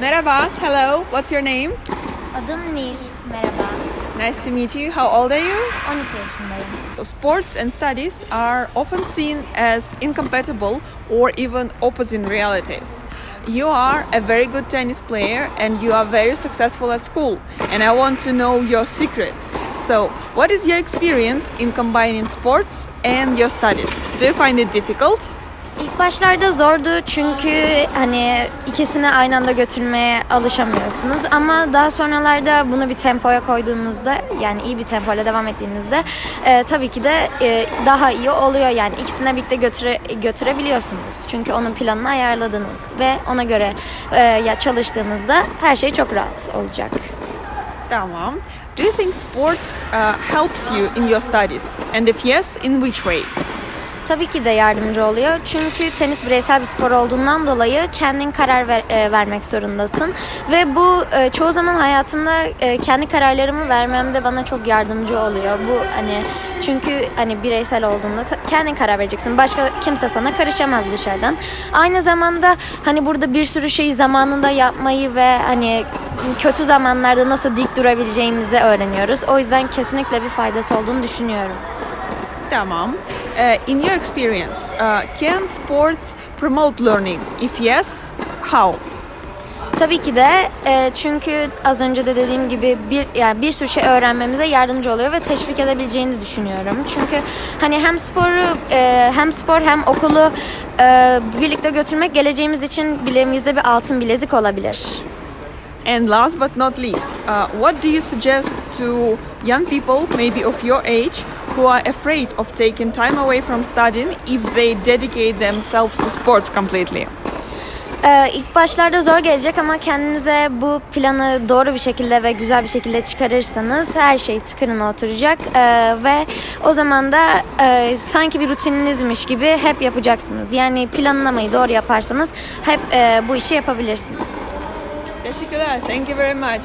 Merhaba, hello, what's your name? Adım Nil. Merhaba. Nice to meet you. How old are you? 12 yaşındayım. Sports and studies are often seen as incompatible or even opposite realities. You are a very good tennis player and you are very successful at school, and I want to know your secret. So, what is your experience in combining sports and your studies? Do you find it difficult? İlk başlarda zordu çünkü hani ikisini aynı anda götürmeye alışamıyorsunuz ama daha sonralarda bunu bir tempoya koyduğunuzda yani iyi bir tempoyla devam ettiğinizde e, tabii ki de e, daha iyi oluyor yani ikisine birlikte götüre, götürebiliyorsunuz çünkü onun planını ayarladınız ve ona göre e, ya çalıştığınızda her şey çok rahat olacak. Tamam. Do you think sports uh, helps you in your studies? And if yes, in which way? Tabii ki de yardımcı oluyor. Çünkü tenis bireysel bir spor olduğundan dolayı kendin karar ver- e, vermek zorundasın. Ve bu e, çoğu zaman hayatımda e, kendi kararlarımı vermemde bana çok yardımcı oluyor. Bu hani çünkü hani bireysel olduğunda kendin karar vereceksin. Başka kimse sana karışamaz dışarıdan. Aynı zamanda hani burada bir sürü şeyi zamanında yapmayı ve hani kötü zamanlarda nasıl dik durabileceğimizi öğreniyoruz. O yüzden kesinlikle bir faydası olduğunu düşünüyorum. Tamam. Uh, in your experience, uh, can sports promote learning? If yes, how? Tabii ki de e, çünkü az önce de dediğim gibi bir yani bir sürü şey öğrenmemize yardımcı oluyor ve teşvik edebileceğini düşünüyorum. Çünkü hani hem sporu e, hem spor hem okulu e, birlikte götürmek geleceğimiz için bileğimizde bir altın bilezik olabilir. And last but not least, uh, what do you suggest to young people, maybe of your age, who are afraid of taking time away from studying if they dedicate themselves to sports completely? Ee, ilk başlarda zor gelecek ama kendinize bu planı doğru bir şekilde ve güzel bir şekilde çıkarırsanız her şey tıkırına oturacak Ee, ve o zaman da e, sanki bir rutininizmiş gibi hep yapacaksınız. Yani planlamayı doğru yaparsanız hep e, bu işi yapabilirsiniz. Teşekkürler. Thank you very much.